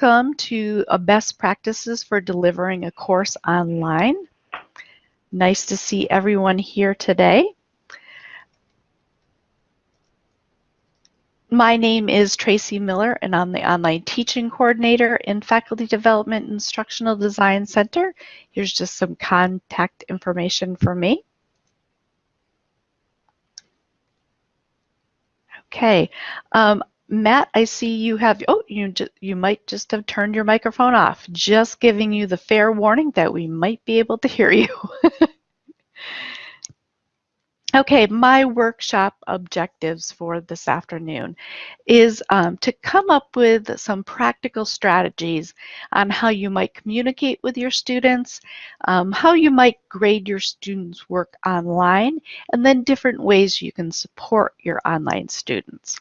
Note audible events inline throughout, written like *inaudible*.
welcome to a best practices for delivering a course online. Nice to see everyone here today. My name is Tracy Miller and I'm the Online Teaching Coordinator in Faculty Development Instructional Design Center. Here's just some contact information for me. Okay, um, Matt, I see you have, oh, you, you might just have turned your microphone off. Just giving you the fair warning that we might be able to hear you. *laughs* okay, my workshop objectives for this afternoon is um, to come up with some practical strategies on how you might communicate with your students, um, how you might grade your students' work online, and then different ways you can support your online students.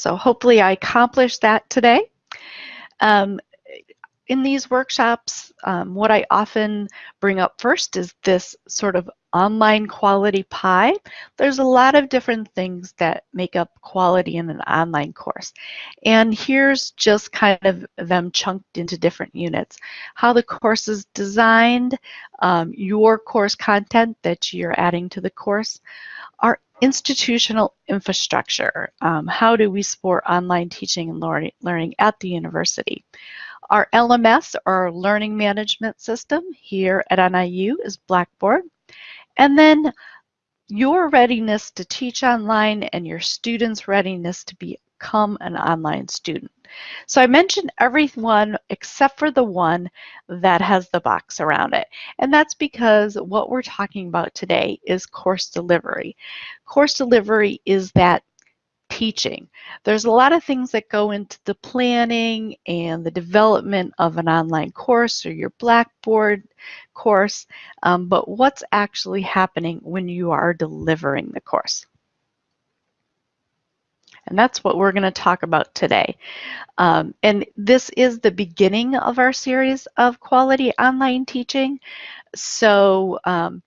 So hopefully I accomplished that today. Um, in these workshops, um, what I often bring up first is this sort of online quality pie. There's a lot of different things that make up quality in an online course. And here's just kind of them chunked into different units. How the course is designed, um, your course content that you're adding to the course, our institutional infrastructure. Um, how do we support online teaching and learning at the university? Our LMS, our learning management system here at NIU is Blackboard. And then your readiness to teach online and your students' readiness to become an online student. So I mentioned everyone except for the one that has the box around it. And that's because what we're talking about today is course delivery. Course delivery is that teaching. There's a lot of things that go into the planning and the development of an online course or your Blackboard course, um, but what's actually happening when you are delivering the course? And that's what we're going to talk about today. Um, and this is the beginning of our series of quality online teaching. So um,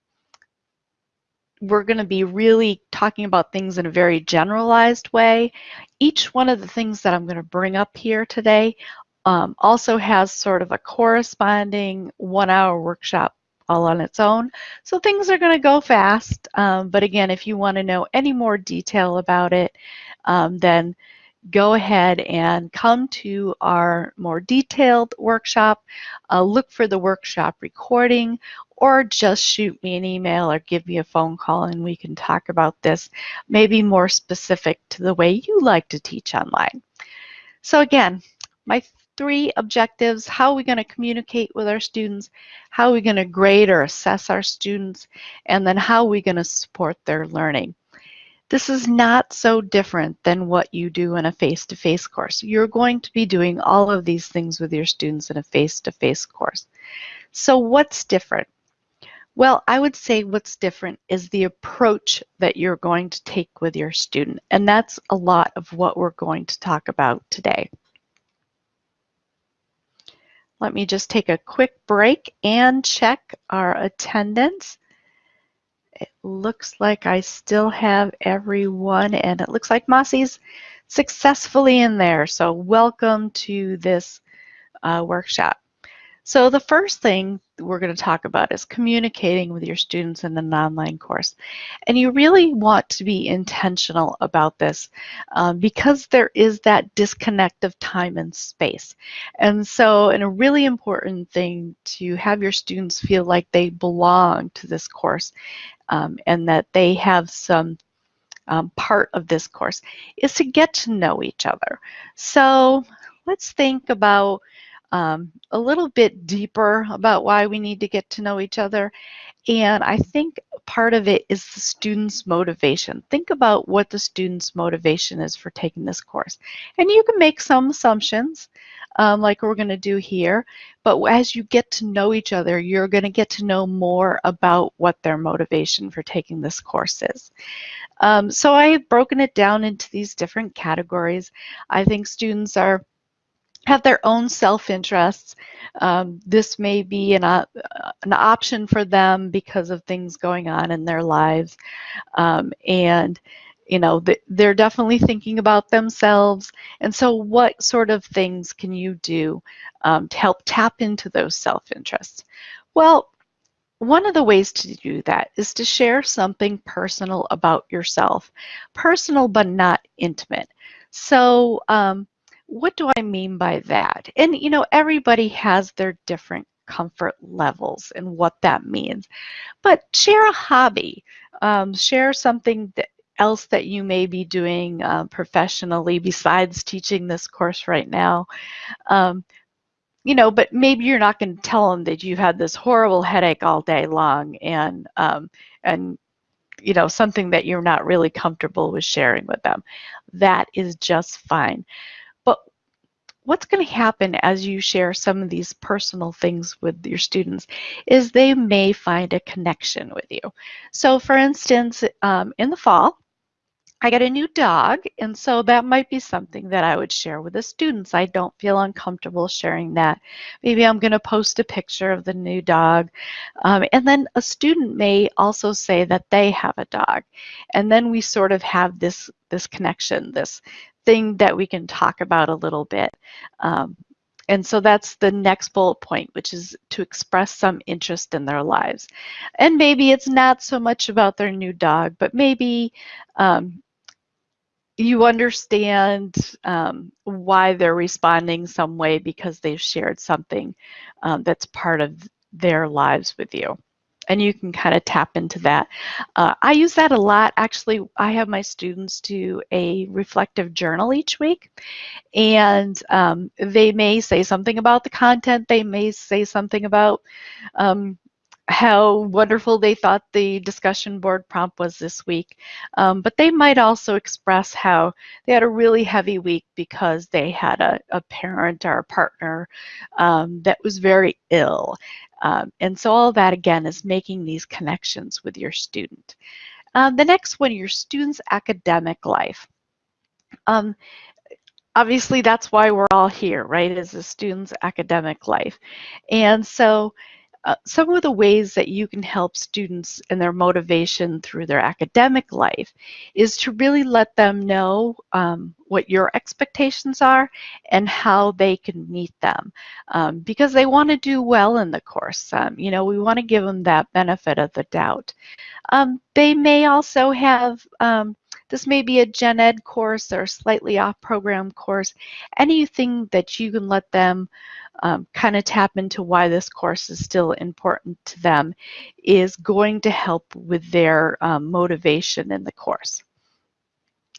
we're going to be really talking about things in a very generalized way. Each one of the things that I'm going to bring up here today um, also has sort of a corresponding one hour workshop all on its own. So things are going to go fast. Um, but again, if you want to know any more detail about it, um, then go ahead and come to our more detailed workshop, uh, look for the workshop recording, or just shoot me an email or give me a phone call and we can talk about this, maybe more specific to the way you like to teach online. So again, my three objectives, how are we going to communicate with our students, how are we going to grade or assess our students, and then how are we going to support their learning. This is not so different than what you do in a face-to-face -face course. You're going to be doing all of these things with your students in a face-to-face -face course. So what's different? Well, I would say what's different is the approach that you're going to take with your student. And that's a lot of what we're going to talk about today. Let me just take a quick break and check our attendance. It looks like I still have everyone and it looks like Mossy's successfully in there. So welcome to this uh, workshop. So the first thing we're going to talk about is communicating with your students in an online course. And you really want to be intentional about this um, because there is that disconnect of time and space. And so and a really important thing to have your students feel like they belong to this course um, and that they have some um, part of this course is to get to know each other. So let's think about um, a little bit deeper about why we need to get to know each other. And I think part of it is the student's motivation. Think about what the student's motivation is for taking this course. And you can make some assumptions um, like we're going to do here, but as you get to know each other, you're going to get to know more about what their motivation for taking this course is. Um, so I have broken it down into these different categories. I think students are have their own self-interests. Um, this may be an, uh, an option for them because of things going on in their lives. Um, and you know, they're definitely thinking about themselves. And so what sort of things can you do um, to help tap into those self-interests? Well, one of the ways to do that is to share something personal about yourself. Personal but not intimate. So um, what do I mean by that? And you know, everybody has their different comfort levels and what that means. But share a hobby. Um, share something that else that you may be doing uh, professionally besides teaching this course right now. Um, you know, but maybe you're not going to tell them that you've had this horrible headache all day long and um, and you know something that you're not really comfortable with sharing with them. That is just fine. What's going to happen as you share some of these personal things with your students is they may find a connection with you. So for instance, um, in the fall, I got a new dog, and so that might be something that I would share with the students. I don't feel uncomfortable sharing that. Maybe I'm going to post a picture of the new dog. Um, and then a student may also say that they have a dog. And then we sort of have this, this connection, this thing that we can talk about a little bit. Um, and so that's the next bullet point, which is to express some interest in their lives. And maybe it's not so much about their new dog, but maybe um, you understand um, why they're responding some way because they've shared something um, that's part of their lives with you. And you can kind of tap into that. Uh, I use that a lot. Actually, I have my students do a reflective journal each week. And um, they may say something about the content. They may say something about um, how wonderful they thought the discussion board prompt was this week. Um, but they might also express how they had a really heavy week because they had a, a parent or a partner um, that was very ill. Um, and so all that again is making these connections with your student. Uh, the next one, your student's academic life. Um, obviously that's why we're all here, right, is a student's academic life. And so uh, some of the ways that you can help students and their motivation through their academic life is to really let them know um, what your expectations are and how they can meet them um, because they want to do well in the course. Um, you know, we want to give them that benefit of the doubt. Um, they may also have um, this may be a gen ed course or slightly off program course, anything that you can let them um, kind of tap into why this course is still important to them is going to help with their um, motivation in the course.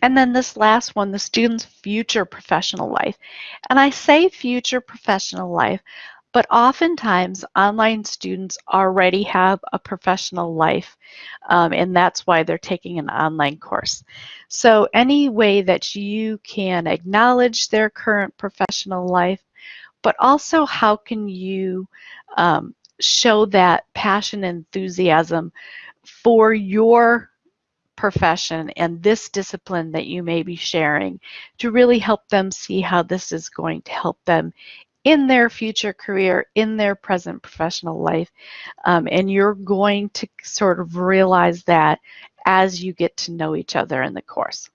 And then this last one, the student's future professional life. And I say future professional life, but oftentimes online students already have a professional life um, and that's why they're taking an online course. So any way that you can acknowledge their current professional life but also how can you um, show that passion and enthusiasm for your profession and this discipline that you may be sharing to really help them see how this is going to help them in their future career, in their present professional life. Um, and you're going to sort of realize that as you get to know each other in the course.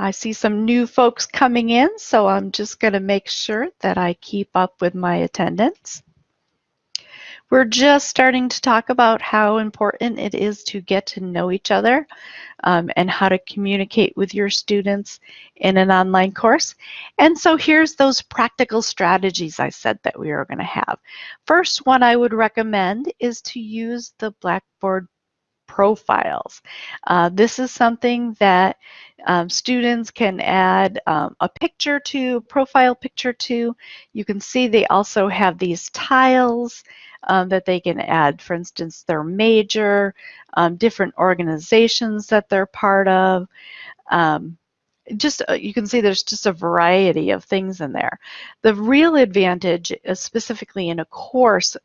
I see some new folks coming in, so I'm just going to make sure that I keep up with my attendance. We're just starting to talk about how important it is to get to know each other um, and how to communicate with your students in an online course. And so here's those practical strategies I said that we are going to have. First one I would recommend is to use the Blackboard profiles. Uh, this is something that um, students can add um, a picture to, profile picture to. You can see they also have these tiles um, that they can add, for instance, their major, um, different organizations that they're part of. Um, just uh, you can see there's just a variety of things in there. The real advantage, is specifically in a course,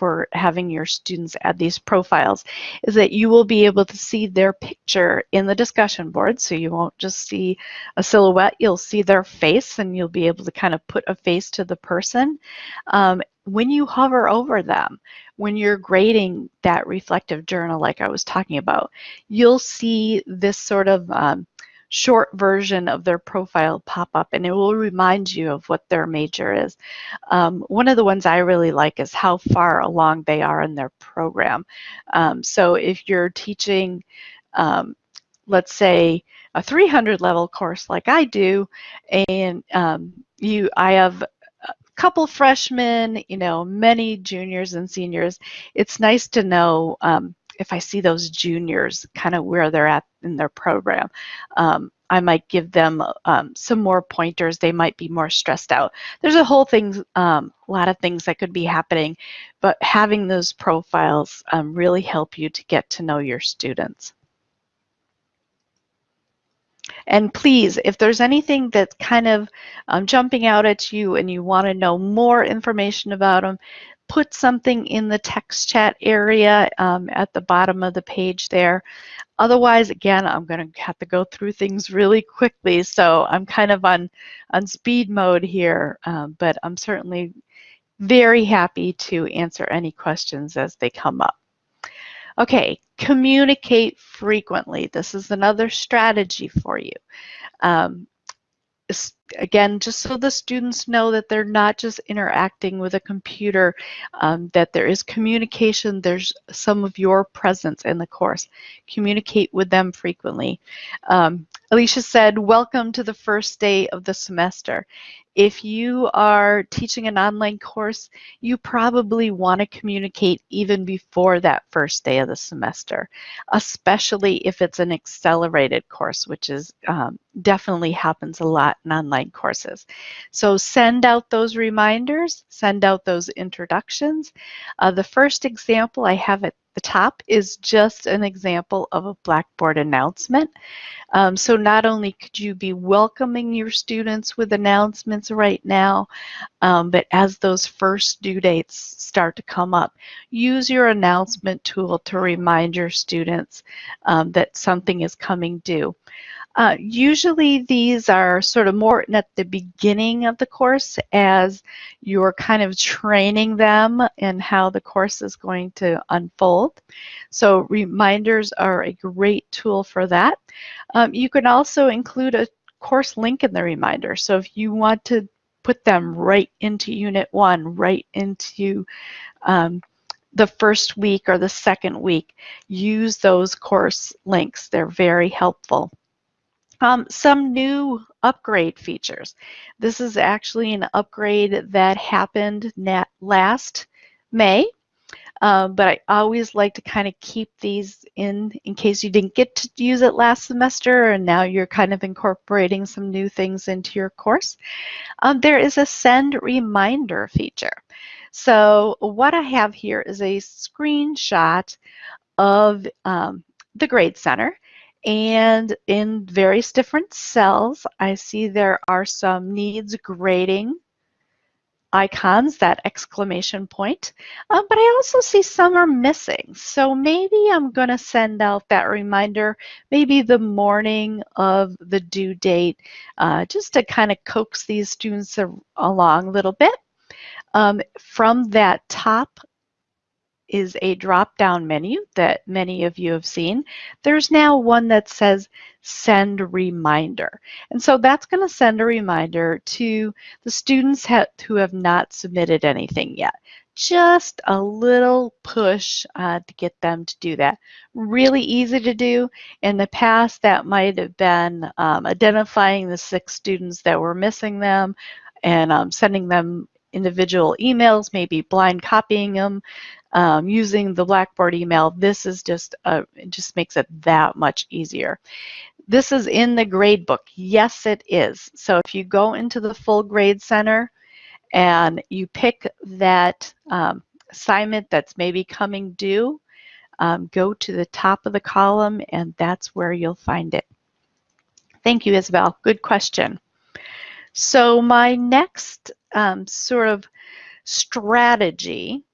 for having your students add these profiles is that you will be able to see their picture in the discussion board. So you won't just see a silhouette, you'll see their face and you'll be able to kind of put a face to the person. Um, when you hover over them, when you're grading that reflective journal like I was talking about, you'll see this sort of um, short version of their profile pop up and it will remind you of what their major is. Um, one of the ones I really like is how far along they are in their program. Um, so if you're teaching, um, let's say, a 300 level course like I do, and um, you, I have a couple freshmen, you know, many juniors and seniors. It's nice to know um, if I see those juniors kind of where they're at in their program. Um, I might give them um, some more pointers. They might be more stressed out. There's a whole thing, um, a lot of things that could be happening, but having those profiles um, really help you to get to know your students. And please, if there's anything that's kind of um, jumping out at you and you want to know more information about them, put something in the text chat area um, at the bottom of the page there. Otherwise, again, I'm going to have to go through things really quickly, so I'm kind of on, on speed mode here, um, but I'm certainly very happy to answer any questions as they come up. Okay, communicate frequently. This is another strategy for you. Um, again, just so the students know that they're not just interacting with a computer, um, that there is communication, there's some of your presence in the course. Communicate with them frequently. Um, Alicia said, welcome to the first day of the semester. If you are teaching an online course, you probably want to communicate even before that first day of the semester, especially if it's an accelerated course, which is um, definitely happens a lot in online courses. So send out those reminders, send out those introductions. Uh, the first example I have at the top is just an example of a Blackboard announcement. Um, so not only could you be welcoming your students with announcements right now, um, but as those first due dates start to come up, use your announcement tool to remind your students um, that something is coming due. Uh, usually these are sort of more at the beginning of the course as you're kind of training them in how the course is going to unfold. So reminders are a great tool for that. Um, you can also include a course link in the reminder. So if you want to put them right into Unit 1, right into um, the first week or the second week, use those course links. They're very helpful. Um, some new upgrade features. This is actually an upgrade that happened last May, um, but I always like to kind of keep these in in case you didn't get to use it last semester and now you're kind of incorporating some new things into your course. Um, there is a send reminder feature. So what I have here is a screenshot of um, the Grade Center and in various different cells, I see there are some needs grading icons, that exclamation point, um, but I also see some are missing. So maybe I'm going to send out that reminder maybe the morning of the due date uh, just to kind of coax these students along a little bit. Um, from that top is a drop-down menu that many of you have seen. There's now one that says send reminder. And so that's going to send a reminder to the students ha who have not submitted anything yet. Just a little push uh, to get them to do that. Really easy to do. In the past, that might have been um, identifying the six students that were missing them and um, sending them individual emails, maybe blind copying them, um, using the Blackboard email, this is just, it just makes it that much easier. This is in the grade book. Yes, it is. So if you go into the full grade center and you pick that um, assignment that's maybe coming due, um, go to the top of the column and that's where you'll find it. Thank you, Isabel. Good question. So my next um, sort of strategy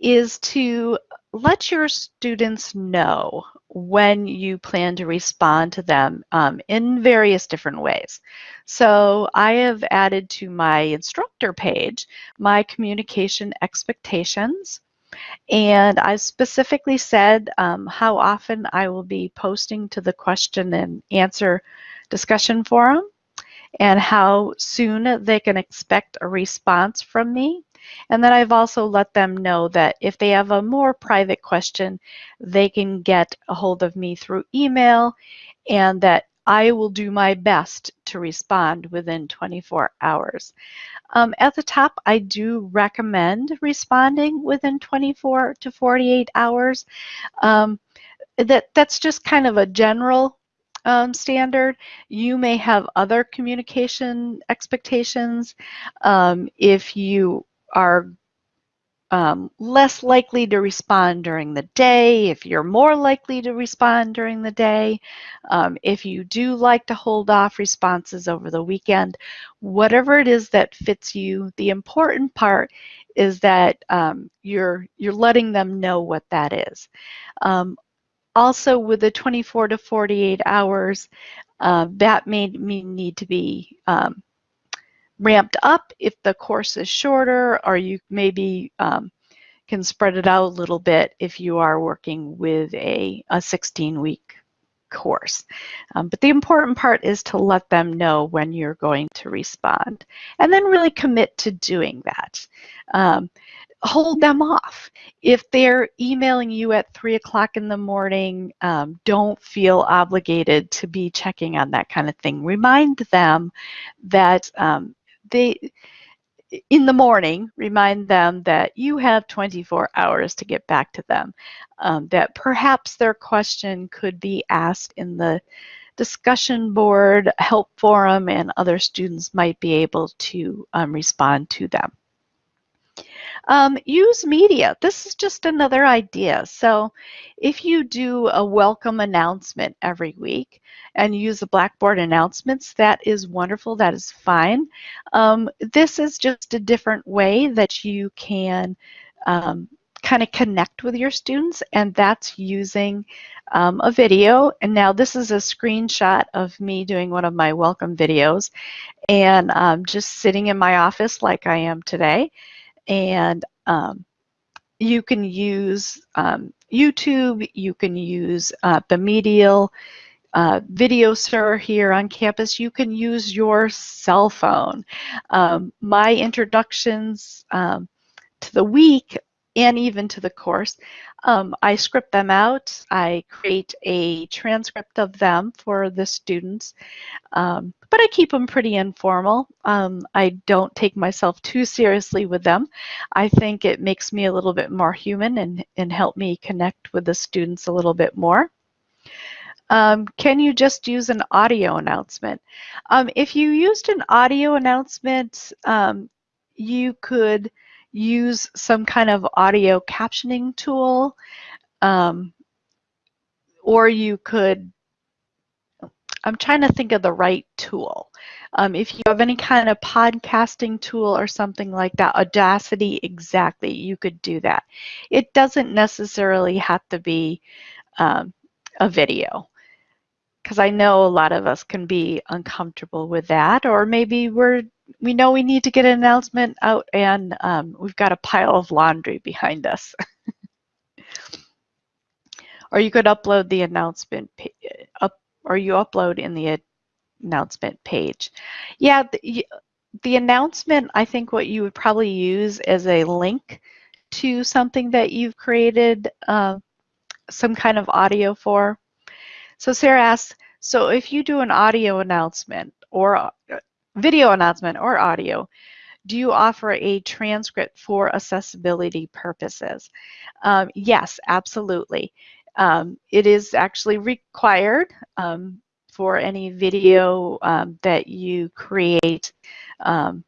is to let your students know when you plan to respond to them um, in various different ways. So I have added to my instructor page my communication expectations. And I specifically said um, how often I will be posting to the question and answer discussion forum and how soon they can expect a response from me. And then I've also let them know that if they have a more private question, they can get a hold of me through email and that I will do my best to respond within 24 hours. Um, at the top, I do recommend responding within 24 to 48 hours. Um, that, that's just kind of a general um, standard. You may have other communication expectations. Um, if you are um, less likely to respond during the day, if you're more likely to respond during the day, um, if you do like to hold off responses over the weekend, whatever it is that fits you, the important part is that um, you're, you're letting them know what that is. Also with the 24 to 48 hours, uh, that may, may need to be um, ramped up if the course is shorter, or you maybe um, can spread it out a little bit if you are working with a, a 16 week course. Um, but the important part is to let them know when you're going to respond and then really commit to doing that. Um, hold them off. If they're emailing you at three o'clock in the morning, um, don't feel obligated to be checking on that kind of thing. Remind them that um, they in the morning, remind them that you have 24 hours to get back to them, um, that perhaps their question could be asked in the discussion board, help forum, and other students might be able to um, respond to them. Um, use media. This is just another idea. So if you do a welcome announcement every week and use the Blackboard announcements, that is wonderful. That is fine. Um, this is just a different way that you can um, kind of connect with your students and that's using um, a video and now this is a screenshot of me doing one of my welcome videos and um, just sitting in my office like I am today and um, you can use um, YouTube, you can use uh, the Medial uh, video server here on campus, you can use your cell phone. Um, my introductions um, to the week and even to the course, um, I script them out. I create a transcript of them for the students, um, but I keep them pretty informal. Um, I don't take myself too seriously with them. I think it makes me a little bit more human and, and help me connect with the students a little bit more. Um, can you just use an audio announcement? Um, if you used an audio announcement, um, you could use some kind of audio captioning tool, um, or you could, I'm trying to think of the right tool. Um, if you have any kind of podcasting tool or something like that, Audacity, exactly, you could do that. It doesn't necessarily have to be um, a video because I know a lot of us can be uncomfortable with that, or maybe we're we know we need to get an announcement out and um, we've got a pile of laundry behind us. *laughs* or you could upload the announcement up or you upload in the announcement page. Yeah, the, the announcement, I think what you would probably use as a link to something that you've created uh, some kind of audio for. So Sarah asks, so if you do an audio announcement or uh, video announcement or audio, do you offer a transcript for accessibility purposes? Um, yes, absolutely. Um, it is actually required um, for any video um, that you create um,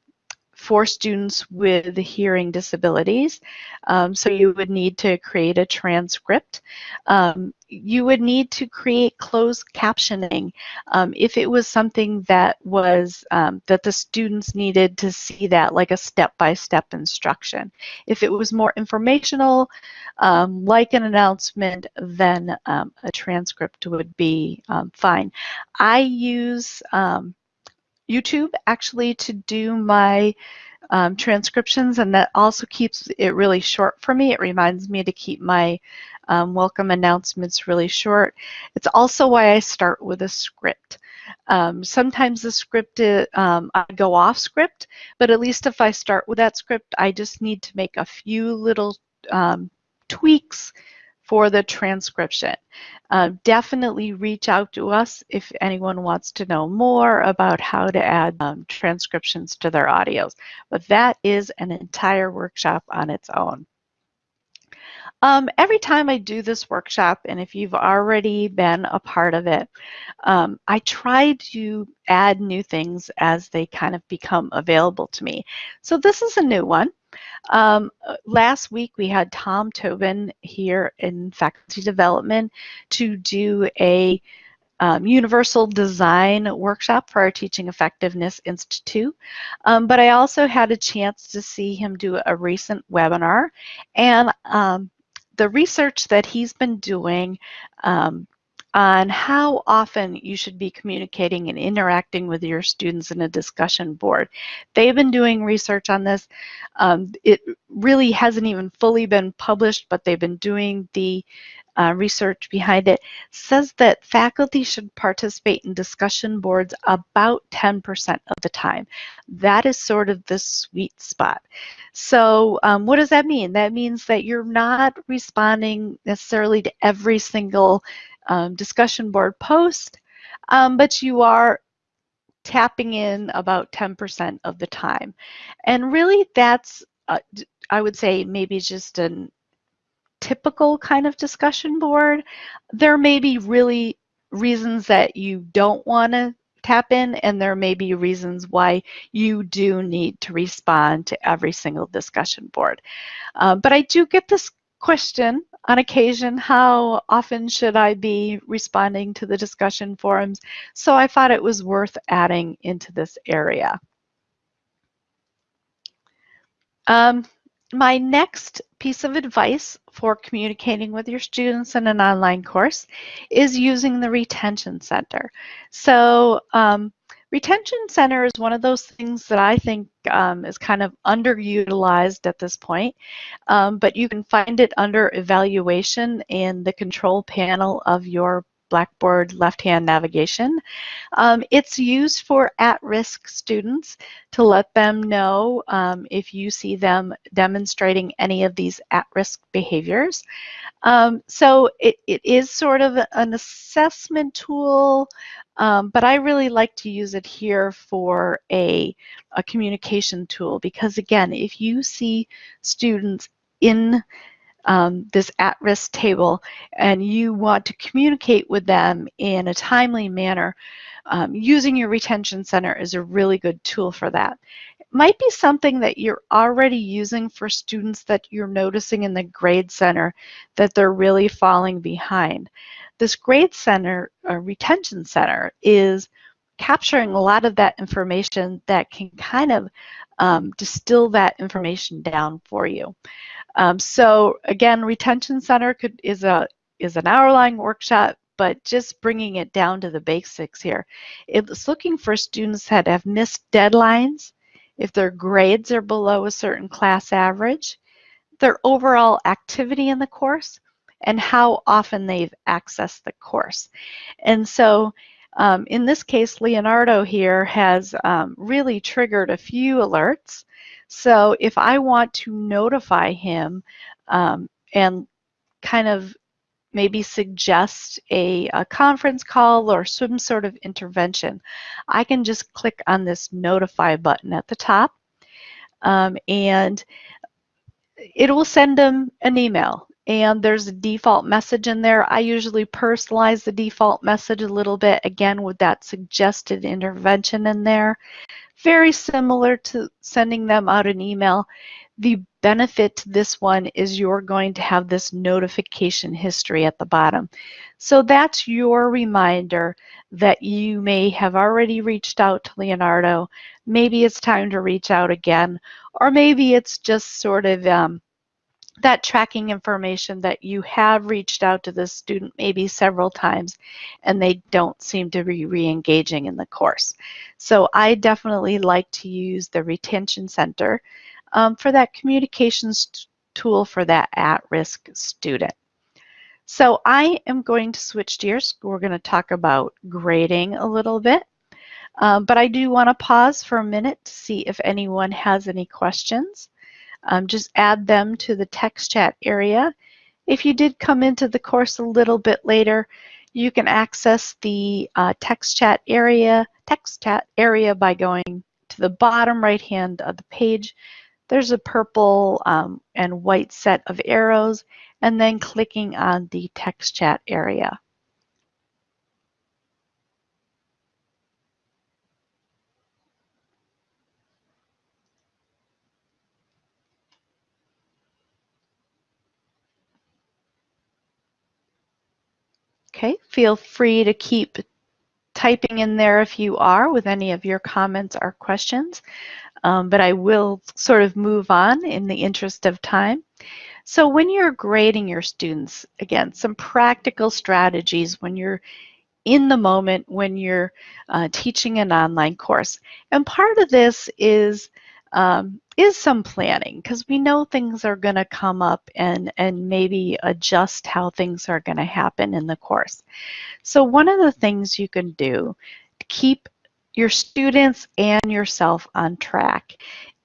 for students with hearing disabilities. Um, so you would need to create a transcript. Um, you would need to create closed captioning um, if it was something that was um, that the students needed to see that like a step-by-step -step instruction. If it was more informational, um, like an announcement, then um, a transcript would be fine. I use YouTube actually to do my um, transcriptions and that also keeps it really short for me. It reminds me to keep my um, welcome announcements really short. It's also why I start with a script. Um, sometimes the script, is, uh, um, I go off script, but at least if I start with that script, I just need to make a few little um, tweaks for the transcription. Uh, definitely reach out to us if anyone wants to know more about how to add um, transcriptions to their audios. But that is an entire workshop on its own. Um, every time I do this workshop, and if you've already been a part of it, um, I try to add new things as they kind of become available to me. So this is a new one. Um, last week we had Tom Tobin here in faculty development to do a um, universal design workshop for our Teaching Effectiveness Institute. Um, but I also had a chance to see him do a recent webinar and um, the research that he's been doing um, on how often you should be communicating and interacting with your students in a discussion board. They've been doing research on this. Um, it really hasn't even fully been published, but they've been doing the uh, research behind it says that faculty should participate in discussion boards about 10% of the time. That is sort of the sweet spot. So um, what does that mean? That means that you're not responding necessarily to every single um, discussion board post, um, but you are tapping in about 10% of the time. And really that's, uh, I would say maybe just an typical kind of discussion board. There may be really reasons that you don't want to tap in and there may be reasons why you do need to respond to every single discussion board. Uh, but I do get this question on occasion, how often should I be responding to the discussion forums? So I thought it was worth adding into this area. Um, my next piece of advice for communicating with your students in an online course is using the Retention Center. So um, Retention Center is one of those things that I think um, is kind of underutilized at this point, um, but you can find it under evaluation in the control panel of your Blackboard left-hand navigation. Um, it's used for at-risk students to let them know um, if you see them demonstrating any of these at-risk behaviors. Um, so it, it is sort of an assessment tool, um, but I really like to use it here for a, a communication tool because again, if you see students in um, this at-risk table and you want to communicate with them in a timely manner, um, using your retention center is a really good tool for that. It might be something that you're already using for students that you're noticing in the grade center that they're really falling behind. This grade center, or retention center, is capturing a lot of that information that can kind of um, distill that information down for you. Um, so again, retention center could is a is an hour-long workshop, but just bringing it down to the basics here. It's looking for students that have missed deadlines, if their grades are below a certain class average, their overall activity in the course, and how often they've accessed the course. And so um, in this case, Leonardo here has um, really triggered a few alerts. So if I want to notify him um, and kind of maybe suggest a, a, conference call or some sort of intervention, I can just click on this notify button at the top um, and it will send them an email and there's a default message in there. I usually personalize the default message a little bit, again, with that suggested intervention in there. very similar to sending them out an email. The benefit to this one is you're going to have this notification history at the bottom. So that's your reminder that you may have already reached out to Leonardo. Maybe it's time to reach out again, or maybe it's just sort of um, that tracking information that you have reached out to the student maybe several times and they don't seem to be re-engaging in the course. So I definitely like to use the retention center um, for that communications tool for that at-risk student. So I am going to switch gears. We're going to talk about grading a little bit. Um, but I do want to pause for a minute to see if anyone has any questions um, just add them to the text chat area. If you did come into the course a little bit later, you can access the uh, text chat area, text chat area by going to the bottom right hand of the page. There's a purple um, and white set of arrows and then clicking on the text chat area. Okay, feel free to keep typing in there if you are with any of your comments or questions, um, but I will sort of move on in the interest of time. So when you're grading your students, again, some practical strategies when you're in the moment when you're uh, teaching an online course. And part of this is um, is some planning because we know things are going to come up and, and maybe adjust how things are going to happen in the course. So one of the things you can do to keep your students and yourself on track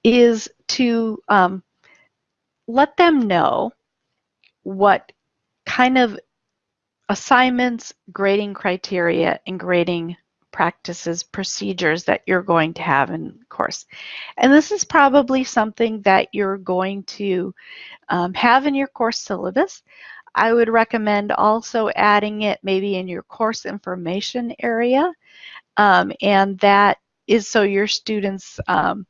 is to um, let them know what kind of assignments, grading criteria, and grading practices, procedures that you're going to have in course. And this is probably something that you're going to um, have in your course syllabus. I would recommend also adding it maybe in your course information area. Um, and that is so your students um,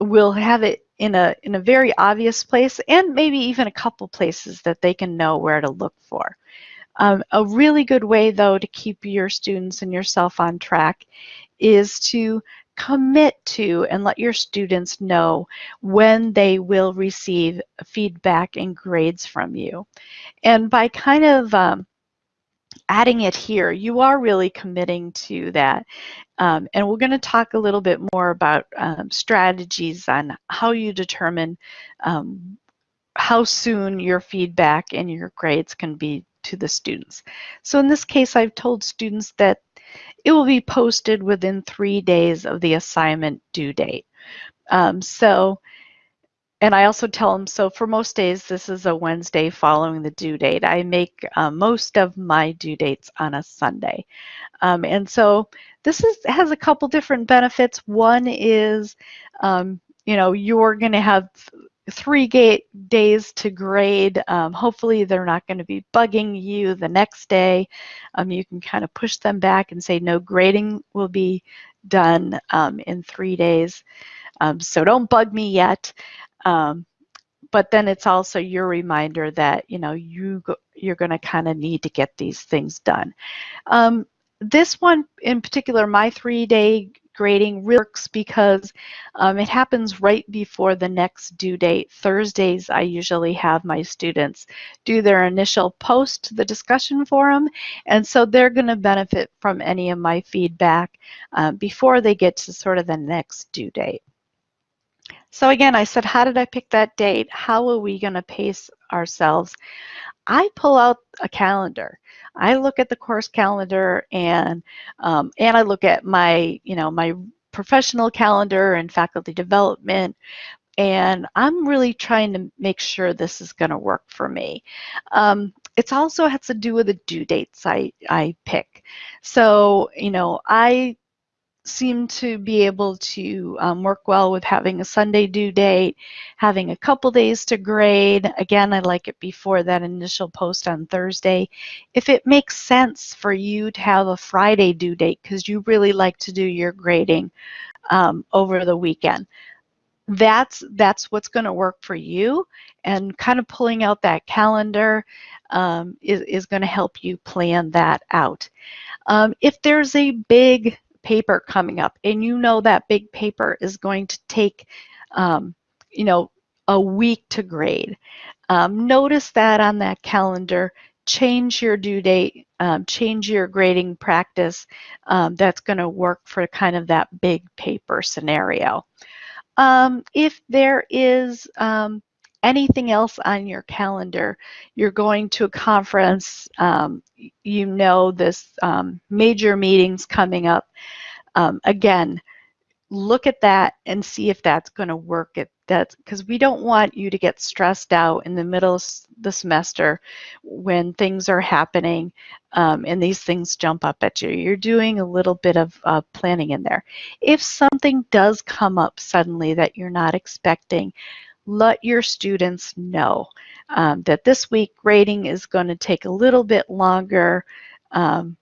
will have it in a, in a very obvious place and maybe even a couple places that they can know where to look for. Um, a really good way, though, to keep your students and yourself on track is to commit to and let your students know when they will receive feedback and grades from you. And by kind of um, adding it here, you are really committing to that. Um, and we're going to talk a little bit more about um, strategies on how you determine um, how soon your feedback and your grades can be to the students. So in this case, I've told students that it will be posted within three days of the assignment due date. Um, so, and I also tell them, so for most days, this is a Wednesday following the due date. I make uh, most of my due dates on a Sunday. Um, and so this is, has a couple different benefits. One is, um, you know, you're going to have three days to grade. Um, hopefully they're not going to be bugging you the next day. Um, you can kind of push them back and say no grading will be done um, in three days. Um, so don't bug me yet. Um, but then it's also your reminder that you know you go, you're going to kind of need to get these things done. Um, this one in particular, my three-day grading works because um, it happens right before the next due date. Thursdays, I usually have my students do their initial post to the discussion forum, and so they're going to benefit from any of my feedback uh, before they get to sort of the next due date. So again, I said, how did I pick that date? How are we going to pace ourselves? I pull out a calendar. I look at the course calendar and um, and I look at my you know my professional calendar and faculty development and I'm really trying to make sure this is going to work for me. Um, it also has to do with the due dates I, I pick. So, you know, I seem to be able to um, work well with having a Sunday due date, having a couple days to grade. Again, I like it before that initial post on Thursday. If it makes sense for you to have a Friday due date because you really like to do your grading um, over the weekend. That's, that's what's going to work for you and kind of pulling out that calendar um, is, is going to help you plan that out. Um, if there's a big paper coming up and you know that big paper is going to take, um, you know, a week to grade, um, notice that on that calendar, change your due date, um, change your grading practice um, that's going to work for kind of that big paper scenario. Um, if there is um, anything else on your calendar, you're going to a conference, um, you know this um, major meetings coming up, um, again, look at that and see if that's going to work at that because we don't want you to get stressed out in the middle of the semester when things are happening um, and these things jump up at you. You're doing a little bit of uh, planning in there. If something does come up suddenly that you're not expecting, let your students know um, that this week grading is going to take a little bit longer um,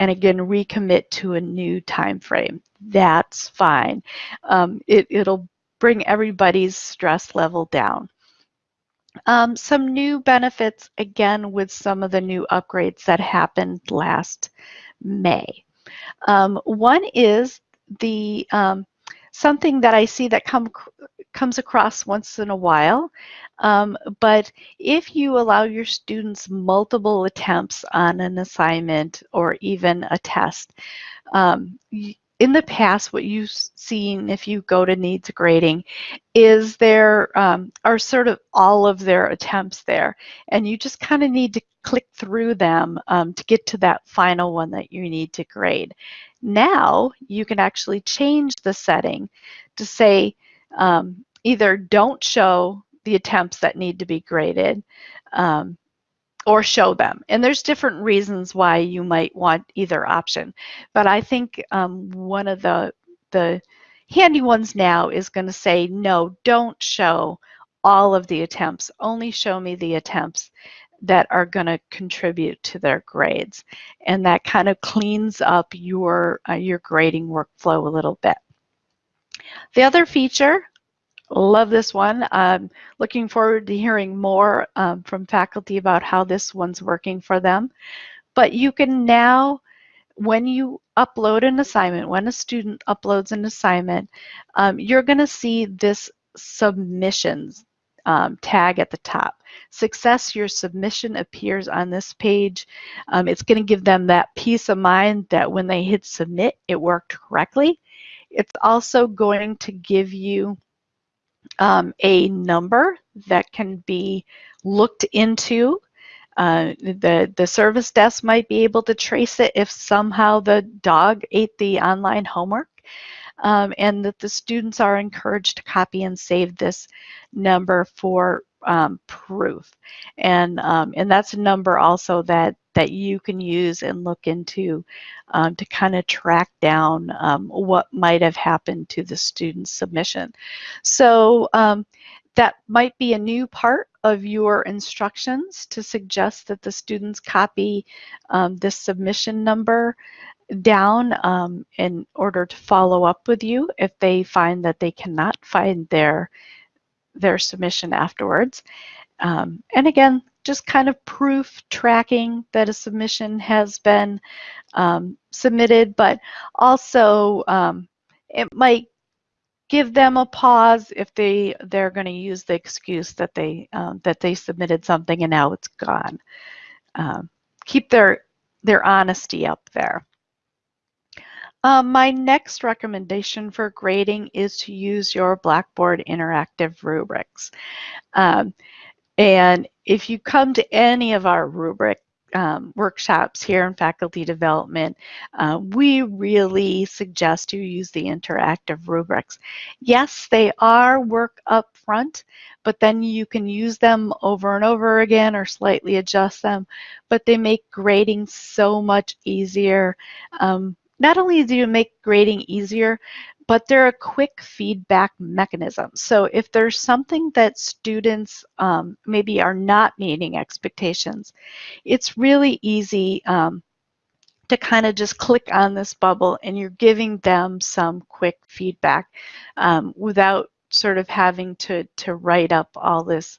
and again recommit to a new time frame. That's fine. Um, it, it'll bring everybody's stress level down. Um, some new benefits again with some of the new upgrades that happened last May. Um, one is the um, something that I see that come comes across once in a while. Um, but if you allow your students multiple attempts on an assignment or even a test, um, in the past, what you've seen if you go to needs grading is there um, are sort of all of their attempts there. And you just kind of need to click through them um, to get to that final one that you need to grade. Now you can actually change the setting to say um, either don't show the attempts that need to be graded um, or show them. And there's different reasons why you might want either option. But I think um, one of the, the handy ones now is going to say, no, don't show all of the attempts. Only show me the attempts that are going to contribute to their grades. And that kind of cleans up your, uh, your grading workflow a little bit. The other feature Love this one. I'm looking forward to hearing more um, from faculty about how this one's working for them. But you can now, when you upload an assignment, when a student uploads an assignment, um, you're going to see this submissions um, tag at the top. Success, your submission appears on this page. Um, it's going to give them that peace of mind that when they hit submit, it worked correctly. It's also going to give you um, a number that can be looked into. Uh, the, the service desk might be able to trace it if somehow the dog ate the online homework. Um, and that the students are encouraged to copy and save this number for um, proof. And, um, and that's a number also that, that you can use and look into um, to kind of track down um, what might have happened to the student's submission. So um, that might be a new part of your instructions to suggest that the students copy um, this submission number down um, in order to follow up with you if they find that they cannot find their their submission afterwards. Um, and again, just kind of proof tracking that a submission has been um, submitted, but also um, it might give them a pause if they they're going to use the excuse that they um, that they submitted something and now it's gone. Um, keep their their honesty up there. Um, my next recommendation for grading is to use your Blackboard interactive rubrics. Um, and if you come to any of our rubric um, workshops here in faculty development, uh, we really suggest you use the interactive rubrics. Yes, they are work up front, but then you can use them over and over again or slightly adjust them, but they make grading so much easier. Um, not only do you make grading easier, but they're a quick feedback mechanism. So if there's something that students um, maybe are not meeting expectations, it's really easy um, to kind of just click on this bubble and you're giving them some quick feedback um, without sort of having to, to write up all this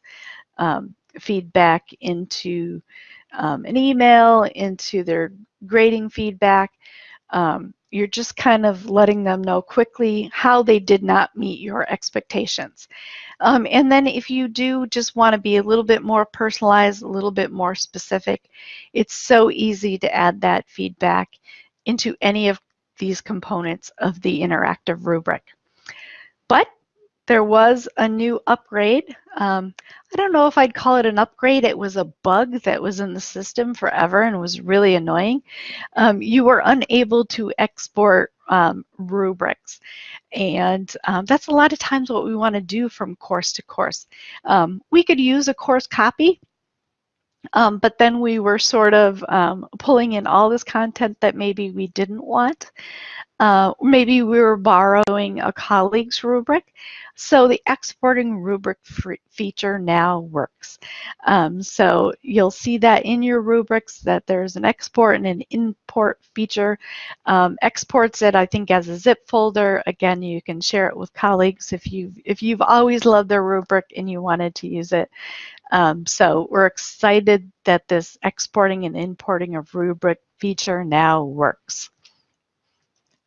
um, feedback into um, an email, into their grading feedback. Um, you're just kind of letting them know quickly how they did not meet your expectations. Um, and then if you do just want to be a little bit more personalized, a little bit more specific, it's so easy to add that feedback into any of these components of the interactive rubric. But there was a new upgrade. Um, I don't know if I'd call it an upgrade. It was a bug that was in the system forever and was really annoying. Um, you were unable to export um, rubrics. And um, that's a lot of times what we want to do from course to course. Um, we could use a course copy um, but then we were sort of um, pulling in all this content that maybe we didn't want. Uh, maybe we were borrowing a colleague's rubric. So the exporting rubric feature now works. Um, so you'll see that in your rubrics that there's an export and an import feature. Um, exports it, I think, as a zip folder. Again, you can share it with colleagues if you've, if you've always loved their rubric and you wanted to use it. Um, so we're excited that this exporting and importing of rubric feature now works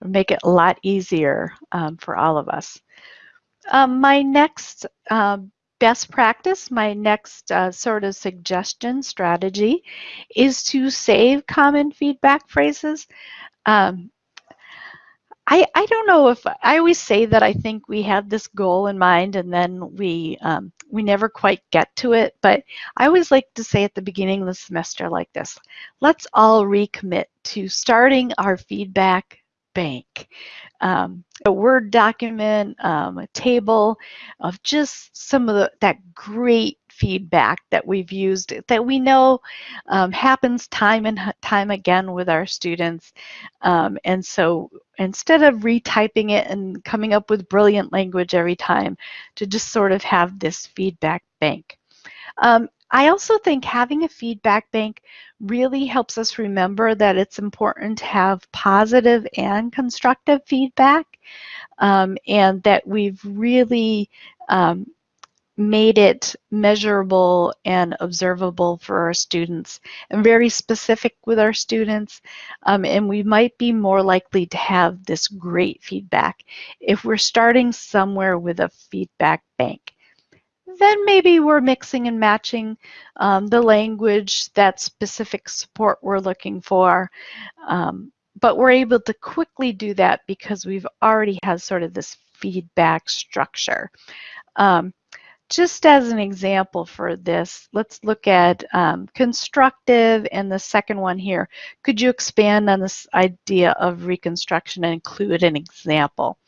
make it a lot easier um, for all of us. Um, my next uh, best practice, my next uh, sort of suggestion strategy is to save common feedback phrases. Um, I, I don't know if I always say that I think we have this goal in mind and then we um, we never quite get to it. But I always like to say at the beginning of the semester like this: Let's all recommit to starting our feedback bank. Um, a Word document, um, a table of just some of the, that great feedback that we've used that we know um, happens time and time again with our students. Um, and so instead of retyping it and coming up with brilliant language every time, to just sort of have this feedback bank. Um, I also think having a feedback bank really helps us remember that it's important to have positive and constructive feedback um, and that we've really um, made it measurable and observable for our students and very specific with our students. Um, and we might be more likely to have this great feedback if we're starting somewhere with a feedback bank then maybe we're mixing and matching um, the language, that specific support we're looking for. Um, but we're able to quickly do that because we've already had sort of this feedback structure. Um, just as an example for this, let's look at um, constructive and the second one here. Could you expand on this idea of reconstruction and include an example?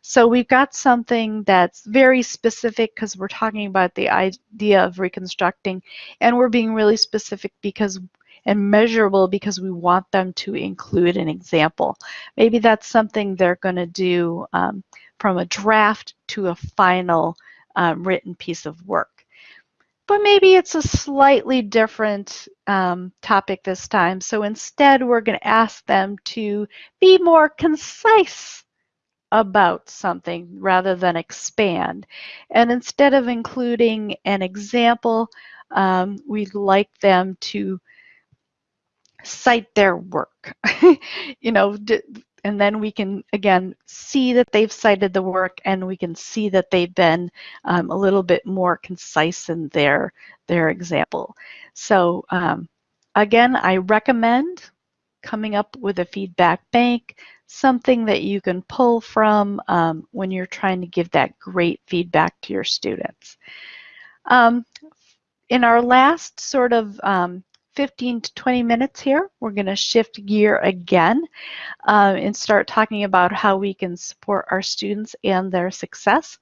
So we've got something that's very specific because we're talking about the idea of reconstructing and we're being really specific because and measurable because we want them to include an example. Maybe that's something they're going to do um, from a draft to a final um, written piece of work. But maybe it's a slightly different um, topic this time. So instead, we're going to ask them to be more concise about something rather than expand. And instead of including an example, um, we'd like them to cite their work. *laughs* you know, and then we can, again, see that they've cited the work and we can see that they've been um, a little bit more concise in their, their example. So um, again, I recommend coming up with a feedback bank, something that you can pull from um, when you're trying to give that great feedback to your students. Um, in our last sort of um, 15 to 20 minutes here, we're going to shift gear again uh, and start talking about how we can support our students and their success.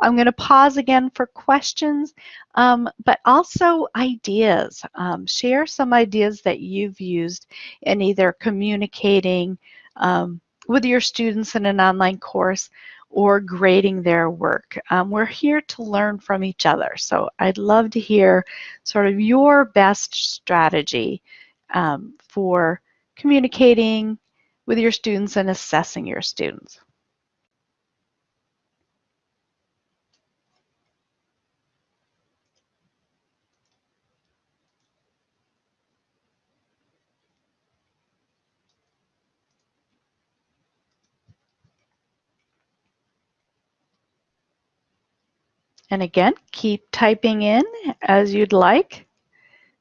I'm going to pause again for questions, um, but also ideas. Um, share some ideas that you've used in either communicating um, with your students in an online course or grading their work. Um, we're here to learn from each other. So I'd love to hear sort of your best strategy um, for communicating with your students and assessing your students. And again, keep typing in as you'd like,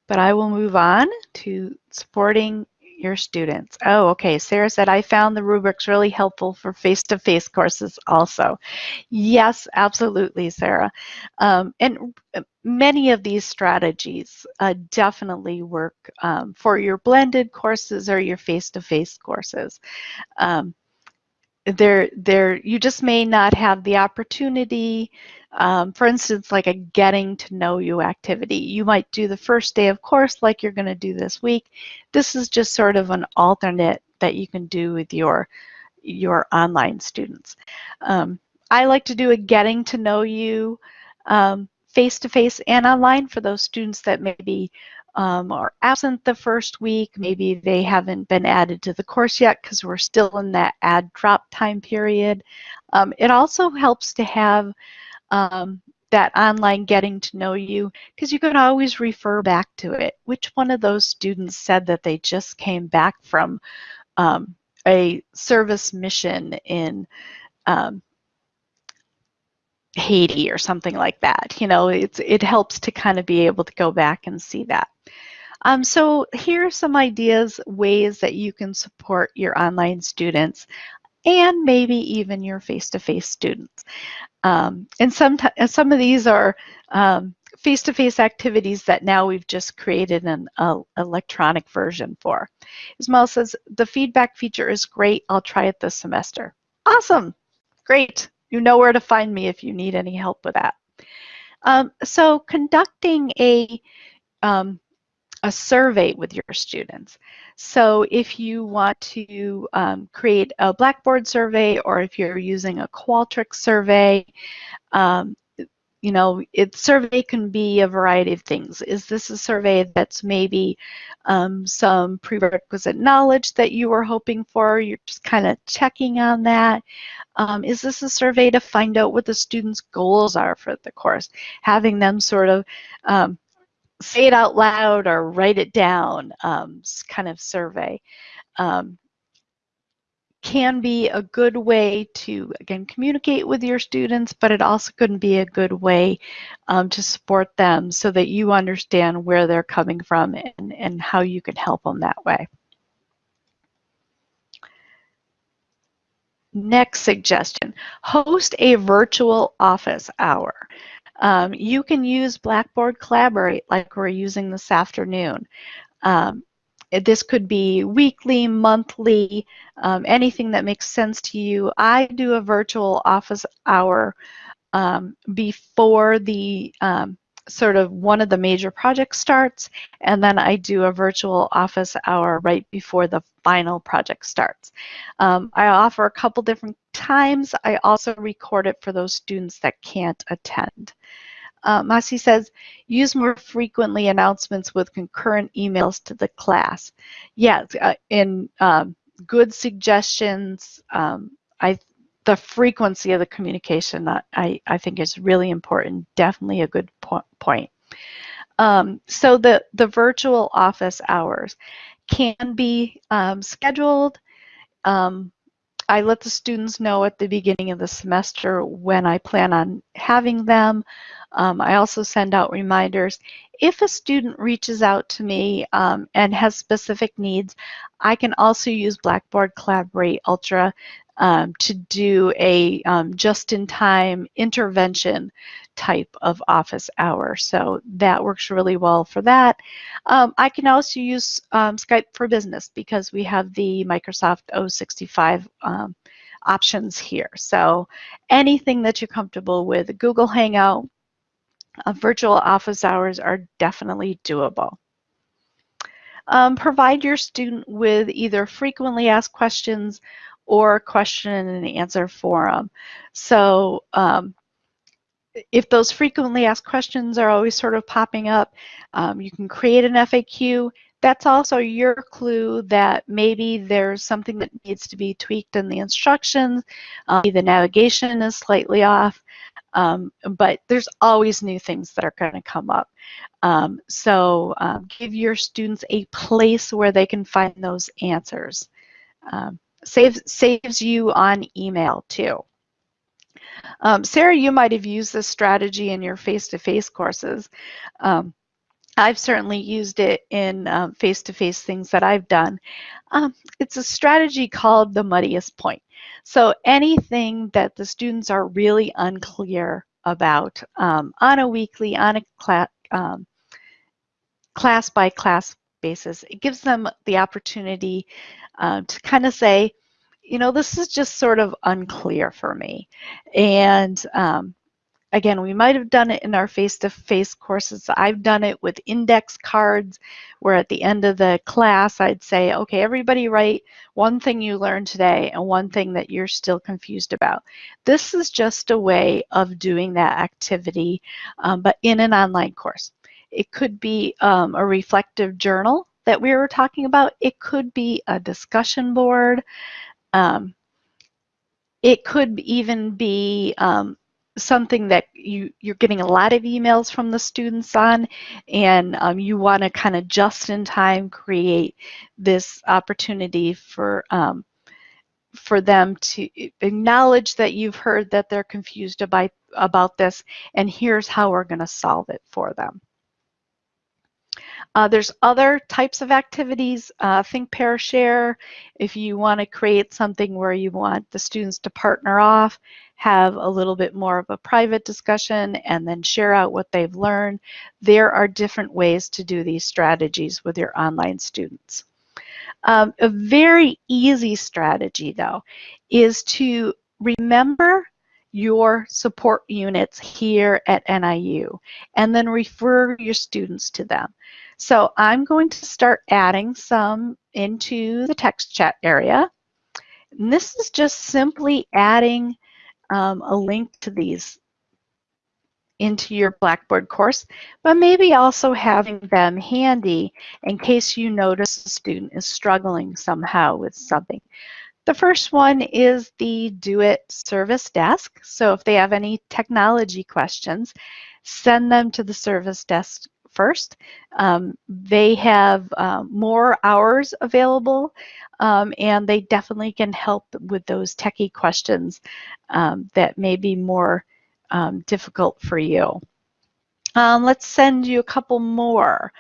but I will move on to supporting your students. Oh, okay. Sarah said, I found the rubrics really helpful for face-to-face -face courses also. Yes, absolutely, Sarah. Um, and many of these strategies uh, definitely work um, for your blended courses or your face-to-face -face courses. Um, there, there, you just may not have the opportunity um, for instance, like a getting to know you activity. You might do the first day of course like you're going to do this week. This is just sort of an alternate that you can do with your, your online students. Um, I like to do a getting to know you um, face-to-face -face and online for those students that maybe um, are absent the first week. Maybe they haven't been added to the course yet because we're still in that add drop time period. Um, it also helps to have um, that online getting to know you because you can always refer back to it. Which one of those students said that they just came back from um, a service mission in um, Haiti or something like that? You know, it's, it helps to kind of be able to go back and see that. Um, so here are some ideas, ways that you can support your online students and maybe even your face-to-face -face students. Um, and some, some of these are um, face-to-face -face activities that now we've just created an uh, electronic version for. Ismail says, the feedback feature is great. I'll try it this semester. Awesome. Great. You know where to find me if you need any help with that. Um, so conducting a um, a survey with your students. So if you want to um, create a Blackboard survey or if you're using a Qualtrics survey, um, you know, it survey can be a variety of things. Is this a survey that's maybe um, some prerequisite knowledge that you were hoping for? You're just kind of checking on that. Um, is this a survey to find out what the students' goals are for the course? Having them sort of um, say it out loud or write it down um, kind of survey um, can be a good way to, again, communicate with your students, but it also can be a good way um, to support them so that you understand where they're coming from and, and how you can help them that way. Next suggestion, host a virtual office hour. Um, you can use Blackboard Collaborate like we're using this afternoon. Um, this could be weekly, monthly, um, anything that makes sense to you. I do a virtual office hour um, before the um, sort of one of the major projects starts, and then I do a virtual office hour right before the final project starts. Um, I offer a couple different times. I also record it for those students that can't attend. Uh, Masi says, use more frequently announcements with concurrent emails to the class. Yes, uh, in um, good suggestions, um, I the frequency of the communication I, I think is really important, definitely a good po point. Um, so the, the virtual office hours can be um, scheduled. Um, I let the students know at the beginning of the semester when I plan on having them. Um, I also send out reminders. If a student reaches out to me um, and has specific needs, I can also use Blackboard Collaborate Ultra um, to do a um, just-in-time intervention type of office hour. So that works really well for that. Um, I can also use um, Skype for Business because we have the Microsoft 065 um, options here. So anything that you're comfortable with, Google Hangout, uh, virtual office hours are definitely doable. Um, provide your student with either frequently asked questions or question and answer forum. So um, if those frequently asked questions are always sort of popping up, um, you can create an FAQ. That's also your clue that maybe there's something that needs to be tweaked in the instructions. Uh, the navigation is slightly off, um, but there's always new things that are going to come up. Um, so um, give your students a place where they can find those answers. Um, saves, saves you on email too. Um, Sarah, you might have used this strategy in your face-to-face -face courses. Um, I've certainly used it in um, face-to-face -face things that I've done. Um, it's a strategy called the muddiest point. So anything that the students are really unclear about um, on a weekly, on a class, um, class by class basis, it gives them the opportunity uh, to kind of say, you know, this is just sort of unclear for me. And um, again, we might have done it in our face-to-face -face courses. I've done it with index cards where at the end of the class, I'd say, okay, everybody write one thing you learned today and one thing that you're still confused about. This is just a way of doing that activity, um, but in an online course. It could be um, a reflective journal that we were talking about. It could be a discussion board. Um, it could even be um, something that you, you're getting a lot of emails from the students on and um, you want to kind of just in time create this opportunity for um, for them to acknowledge that you've heard that they're confused about, about this and here's how we're going to solve it for them. Uh, there's other types of activities, uh, think, pair, share. If you want to create something where you want the students to partner off, have a little bit more of a private discussion, and then share out what they've learned, there are different ways to do these strategies with your online students. Um, a very easy strategy, though, is to remember your support units here at NIU and then refer your students to them. So I'm going to start adding some into the text chat area. And this is just simply adding um, a link to these into your Blackboard course, but maybe also having them handy in case you notice a student is struggling somehow with something. The first one is the DoIT service desk. So if they have any technology questions, send them to the service desk first. Um, they have um, more hours available um, and they definitely can help with those techie questions um, that may be more um, difficult for you. Um, let's send you a couple more.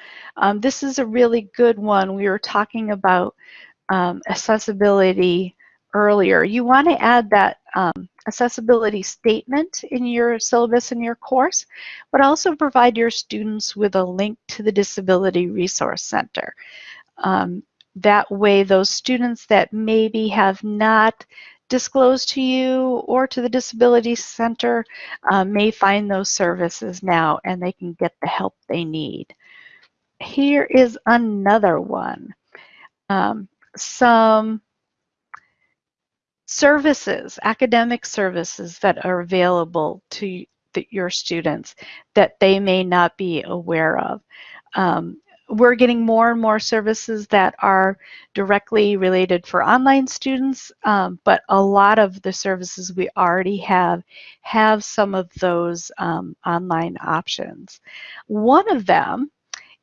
this is a really good one. We were talking about accessibility earlier. You want to add that um, accessibility statement in your syllabus in your course, but also provide your students with a link to the Disability Resource Center. Um, that way those students that maybe have not disclosed to you or to the Disability Center um, may find those services now and they can get the help they need. Here is another one. Um, some services, academic services that are available to the, your students that they may not be aware of. Um, we're getting more and more services that are directly related for online students, um, but a lot of the services we already have have some of those um, online options. One of them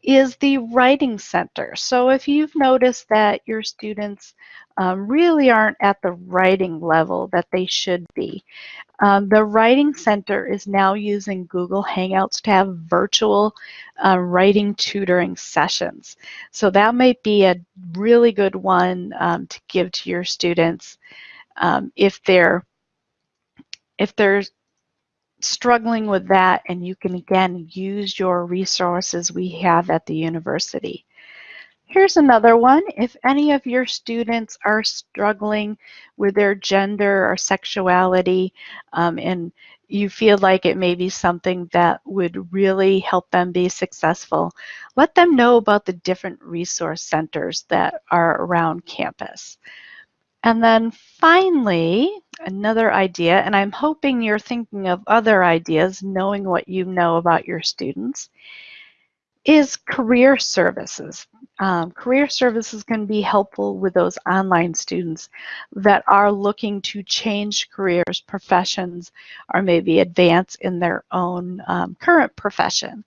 is the Writing Center. So if you've noticed that your students um, really aren't at the writing level that they should be, um, the Writing Center is now using Google Hangouts to have virtual uh, writing tutoring sessions. So that might be a really good one um, to give to your students um, if they're if they're struggling with that and you can again use your resources we have at the university. Here's another one. If any of your students are struggling with their gender or sexuality um, and you feel like it may be something that would really help them be successful, let them know about the different resource centers that are around campus. And then finally, another idea, and I'm hoping you're thinking of other ideas, knowing what you know about your students, is career services. Um, career services can be helpful with those online students that are looking to change careers, professions, or maybe advance in their own um, current profession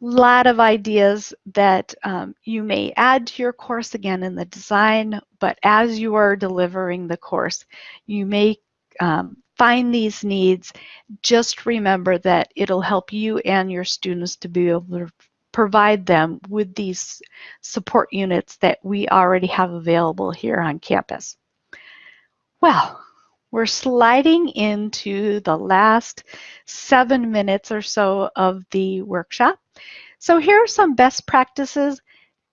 lot of ideas that um, you may add to your course again in the design, but as you are delivering the course, you may um, find these needs. Just remember that it'll help you and your students to be able to provide them with these support units that we already have available here on campus. Well, we're sliding into the last seven minutes or so of the workshop. So here are some best practices.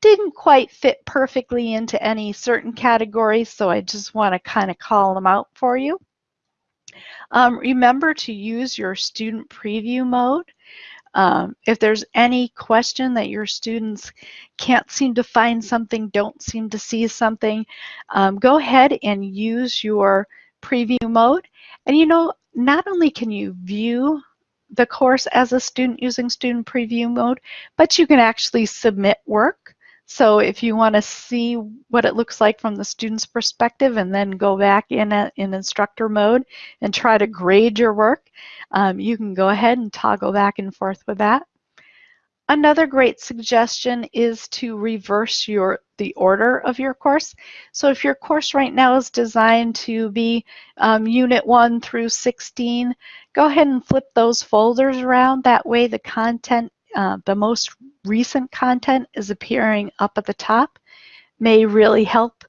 Didn't quite fit perfectly into any certain category, so I just want to kind of call them out for you. Um, remember to use your student preview mode. Um, if there's any question that your students can't seem to find something, don't seem to see something, um, go ahead and use your preview mode. And you know, not only can you view the course as a student using student preview mode, but you can actually submit work. So if you want to see what it looks like from the student's perspective and then go back in, a, in instructor mode and try to grade your work, um, you can go ahead and toggle back and forth with that. Another great suggestion is to reverse your the order of your course. So if your course right now is designed to be um, Unit 1 through 16, go ahead and flip those folders around. That way the content, uh, the most recent content is appearing up at the top. May really help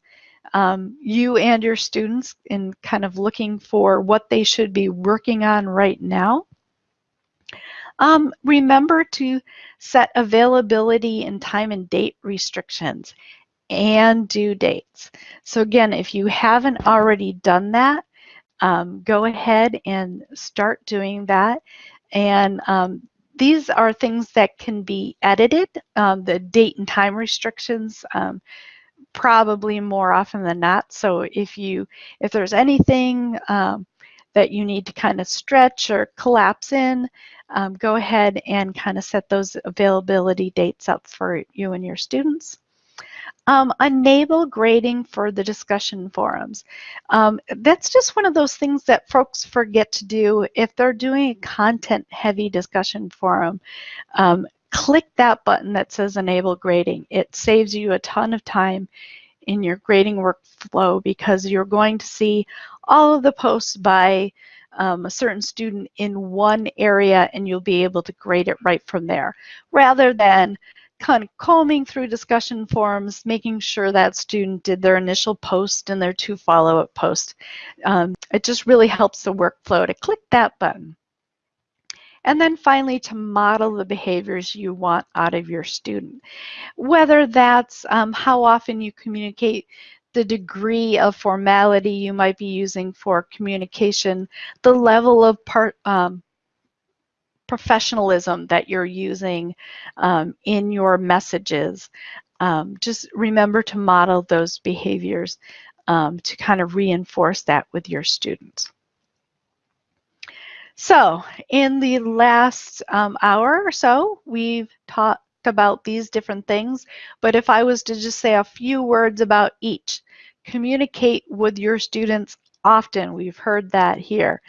um, you and your students in kind of looking for what they should be working on right now. Um, remember to set availability and time and date restrictions and due dates. So again, if you haven't already done that, um, go ahead and start doing that. And um, these are things that can be edited, um, the date and time restrictions um, probably more often than not. So if you if there's anything um, that you need to kind of stretch or collapse in, um, go ahead and kind of set those availability dates up for you and your students. Um, enable grading for the discussion forums. Um, that's just one of those things that folks forget to do if they're doing a content heavy discussion forum. Um, click that button that says enable grading. It saves you a ton of time in your grading workflow because you're going to see all of the posts by um, a certain student in one area and you'll be able to grade it right from there rather than kind of combing through discussion forums, making sure that student did their initial post and their two follow-up posts. Um, it just really helps the workflow to click that button. And then finally, to model the behaviors you want out of your student. Whether that's um, how often you communicate, the degree of formality you might be using for communication, the level of part, um, professionalism that you're using um, in your messages. Um, just remember to model those behaviors um, to kind of reinforce that with your students. So in the last um, hour or so, we've talked about these different things, but if I was to just say a few words about each, communicate with your students often. We've heard that here.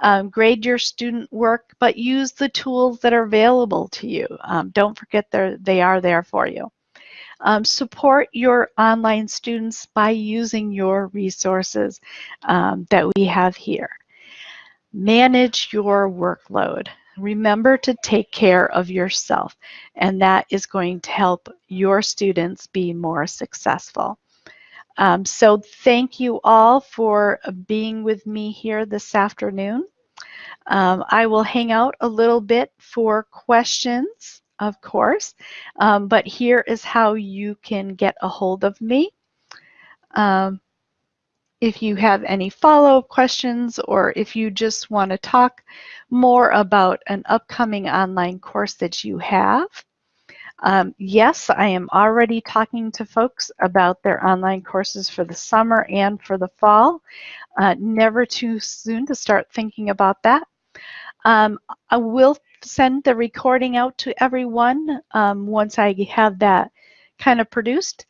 Um, grade your student work, but use the tools that are available to you. Um, don't forget they are there for you. Um, support your online students by using your resources um, that we have here. Manage your workload. Remember to take care of yourself, and that is going to help your students be more successful. Um, so thank you all for being with me here this afternoon. Um, I will hang out a little bit for questions, of course, um, but here is how you can get a hold of me. Um, if you have any follow-up questions or if you just want to talk more about an upcoming online course that you have, Um, yes, I am already talking to folks about their online courses for the summer and for the fall. Uh, never too soon to start thinking about that. Um, I will send the recording out to everyone um, once I have that kind of produced.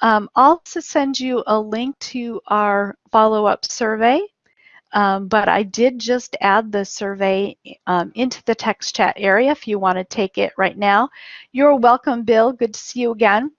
Um, I'll also send you a link to our follow-up survey, um, but I did just add the survey um, into the text chat area if you want to take it right now. You're welcome, Bill. Good to see you again.